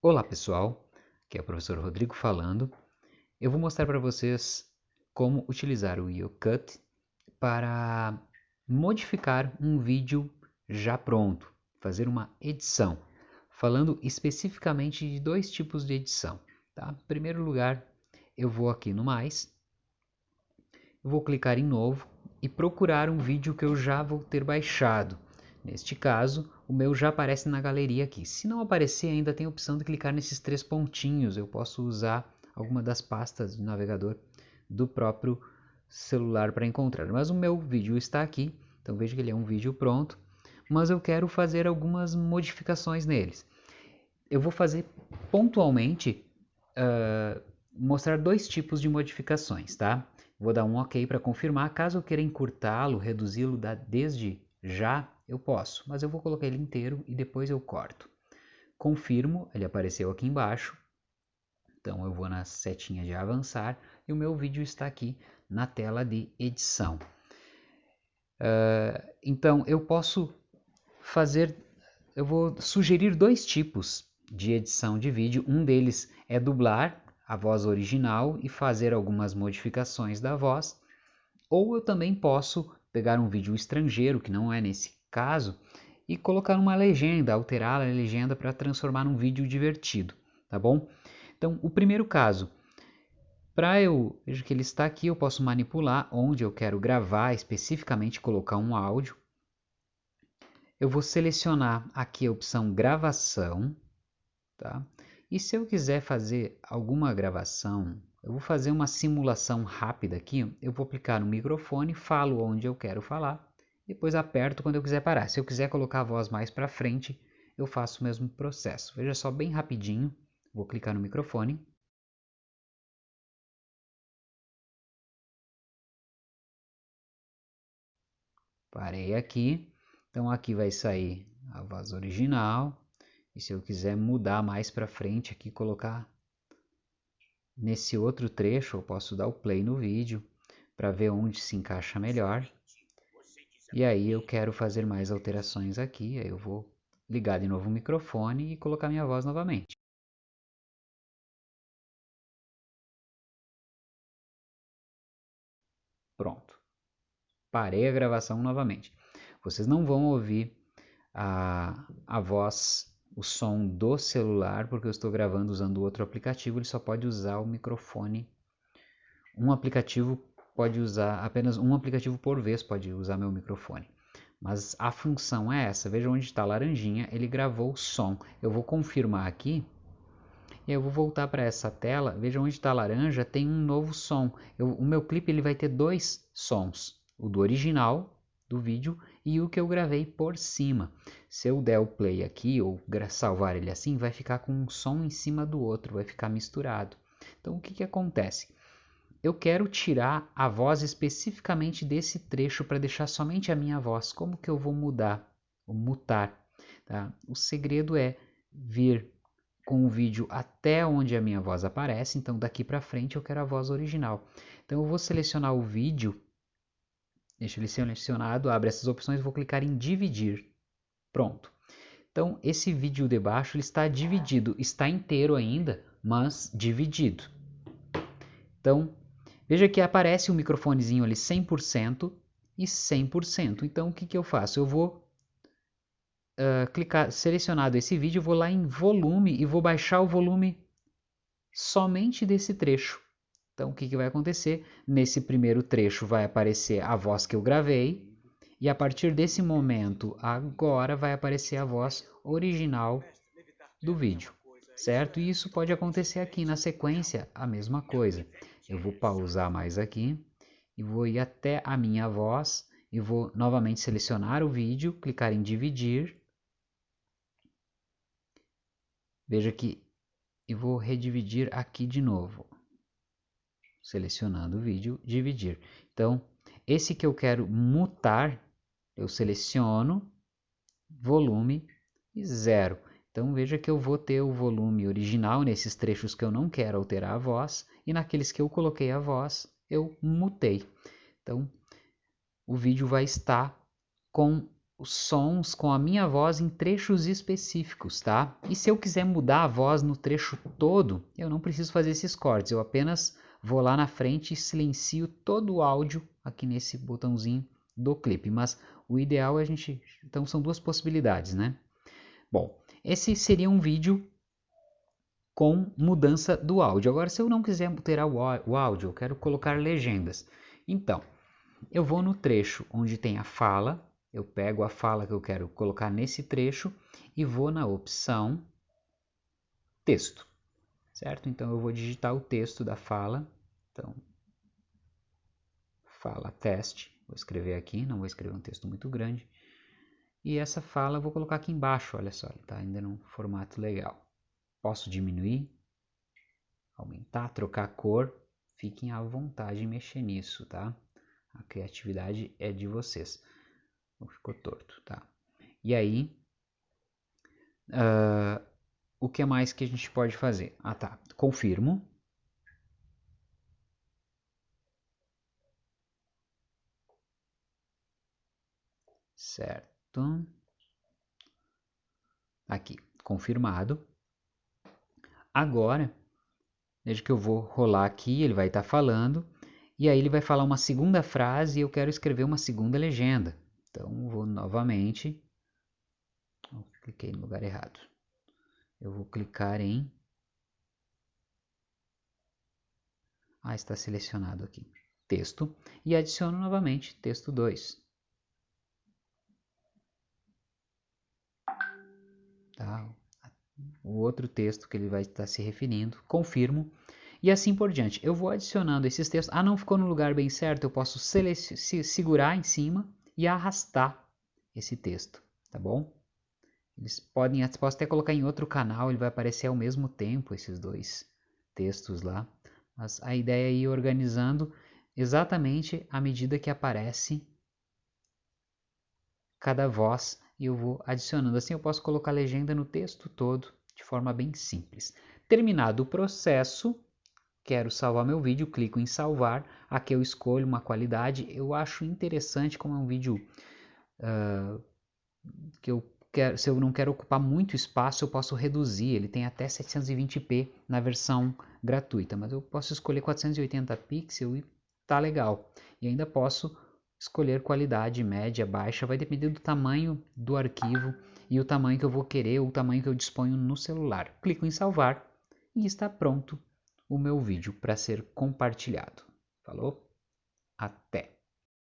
Olá pessoal, aqui é o professor Rodrigo falando. Eu vou mostrar para vocês como utilizar o YoCut para modificar um vídeo já pronto, fazer uma edição, falando especificamente de dois tipos de edição. Tá? Em primeiro lugar, eu vou aqui no mais, vou clicar em novo e procurar um vídeo que eu já vou ter baixado. Neste caso, o meu já aparece na galeria aqui. Se não aparecer, ainda tem a opção de clicar nesses três pontinhos. Eu posso usar alguma das pastas de navegador do próprio celular para encontrar. Mas o meu vídeo está aqui, então veja que ele é um vídeo pronto, mas eu quero fazer algumas modificações neles. Eu vou fazer pontualmente, uh, mostrar dois tipos de modificações, tá? Vou dar um OK para confirmar. Caso eu queira encurtá-lo, reduzi-lo desde já, eu posso, mas eu vou colocar ele inteiro e depois eu corto. Confirmo, ele apareceu aqui embaixo. Então eu vou na setinha de avançar e o meu vídeo está aqui na tela de edição. Uh, então eu posso fazer, eu vou sugerir dois tipos de edição de vídeo. Um deles é dublar a voz original e fazer algumas modificações da voz. Ou eu também posso pegar um vídeo estrangeiro, que não é nesse caso, e colocar uma legenda, alterar a legenda para transformar num vídeo divertido, tá bom? Então, o primeiro caso, para eu, veja que ele está aqui, eu posso manipular onde eu quero gravar, especificamente colocar um áudio. Eu vou selecionar aqui a opção gravação, tá? E se eu quiser fazer alguma gravação, eu vou fazer uma simulação rápida aqui, eu vou aplicar no microfone, falo onde eu quero falar, depois aperto quando eu quiser parar. Se eu quiser colocar a voz mais para frente, eu faço o mesmo processo. Veja só bem rapidinho, vou clicar no microfone. Parei aqui, então aqui vai sair a voz original. E se eu quiser mudar mais para frente aqui, colocar nesse outro trecho, eu posso dar o play no vídeo para ver onde se encaixa melhor. E aí eu quero fazer mais alterações aqui, aí eu vou ligar de novo o microfone e colocar minha voz novamente. Pronto. Parei a gravação novamente. Vocês não vão ouvir a, a voz, o som do celular, porque eu estou gravando usando outro aplicativo, ele só pode usar o microfone. Um aplicativo pode usar apenas um aplicativo por vez, pode usar meu microfone. Mas a função é essa, veja onde está a laranjinha, ele gravou o som. Eu vou confirmar aqui, e eu vou voltar para essa tela, veja onde está a laranja, tem um novo som. Eu, o meu clipe ele vai ter dois sons, o do original do vídeo e o que eu gravei por cima. Se eu der o play aqui ou salvar ele assim, vai ficar com um som em cima do outro, vai ficar misturado. Então o que, que acontece? Eu quero tirar a voz especificamente desse trecho para deixar somente a minha voz. Como que eu vou mudar, mutar? Tá? O segredo é vir com o vídeo até onde a minha voz aparece, então daqui para frente eu quero a voz original. Então eu vou selecionar o vídeo, deixa ele selecionado, abre essas opções, vou clicar em dividir. Pronto. Então esse vídeo de baixo ele está dividido, está inteiro ainda, mas dividido. Então Veja que aparece um microfonezinho ali 100% e 100%. Então o que, que eu faço? Eu vou uh, clicar, selecionado esse vídeo, vou lá em volume e vou baixar o volume somente desse trecho. Então o que, que vai acontecer? Nesse primeiro trecho vai aparecer a voz que eu gravei e a partir desse momento agora vai aparecer a voz original do vídeo, certo? E isso pode acontecer aqui na sequência, a mesma coisa. Eu vou pausar mais aqui e vou ir até a minha voz e vou novamente selecionar o vídeo, clicar em dividir. Veja que eu vou redividir aqui de novo. Selecionando o vídeo, dividir. Então, esse que eu quero mutar, eu seleciono, volume e zero. Então veja que eu vou ter o volume original nesses trechos que eu não quero alterar a voz e naqueles que eu coloquei a voz eu mutei. Então o vídeo vai estar com os sons com a minha voz em trechos específicos, tá? E se eu quiser mudar a voz no trecho todo, eu não preciso fazer esses cortes, eu apenas vou lá na frente e silencio todo o áudio aqui nesse botãozinho do clipe, mas o ideal é a gente, então são duas possibilidades, né? Bom, esse seria um vídeo com mudança do áudio. Agora, se eu não quiser alterar o áudio, eu quero colocar legendas. Então, eu vou no trecho onde tem a fala, eu pego a fala que eu quero colocar nesse trecho e vou na opção texto, certo? Então, eu vou digitar o texto da fala. Então, fala teste, vou escrever aqui, não vou escrever um texto muito grande. E essa fala eu vou colocar aqui embaixo, olha só, está ainda num formato legal. Posso diminuir, aumentar, trocar cor, fiquem à vontade em mexer nisso, tá? A criatividade é de vocês. ficou torto, tá? E aí, uh, o que mais que a gente pode fazer? Ah, tá. Confirmo. Certo. Aqui, confirmado. Agora, veja que eu vou rolar aqui, ele vai estar tá falando, e aí ele vai falar uma segunda frase e eu quero escrever uma segunda legenda. Então, vou novamente, oh, cliquei no lugar errado. Eu vou clicar em... Ah, está selecionado aqui. Texto. E adiciono novamente texto 2. O outro texto que ele vai estar se referindo, confirmo, e assim por diante. Eu vou adicionando esses textos. Ah, não ficou no lugar bem certo, eu posso se segurar em cima e arrastar esse texto, tá bom? Eles podem, posso até colocar em outro canal, ele vai aparecer ao mesmo tempo, esses dois textos lá. Mas a ideia é ir organizando exatamente à medida que aparece cada voz e eu vou adicionando. Assim eu posso colocar legenda no texto todo de forma bem simples. Terminado o processo, quero salvar meu vídeo, clico em salvar. Aqui eu escolho uma qualidade. Eu acho interessante como é um vídeo uh, que eu quero, se eu não quero ocupar muito espaço, eu posso reduzir. Ele tem até 720p na versão gratuita, mas eu posso escolher 480 pixels e tá legal. E ainda posso escolher qualidade média, baixa, vai depender do tamanho do arquivo e o tamanho que eu vou querer o tamanho que eu disponho no celular. Clico em salvar e está pronto o meu vídeo para ser compartilhado. Falou? Até!